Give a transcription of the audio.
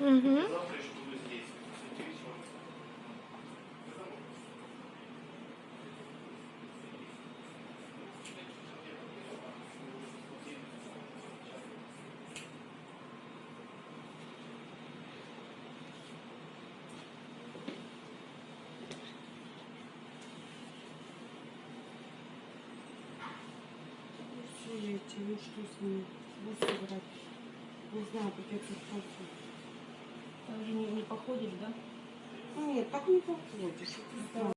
Угу. Завтра еще буду здесь. С вечера. Все эти, ну что с брать. Не знаю, как. Там же не, не походишь, да? Нет, так не походишь.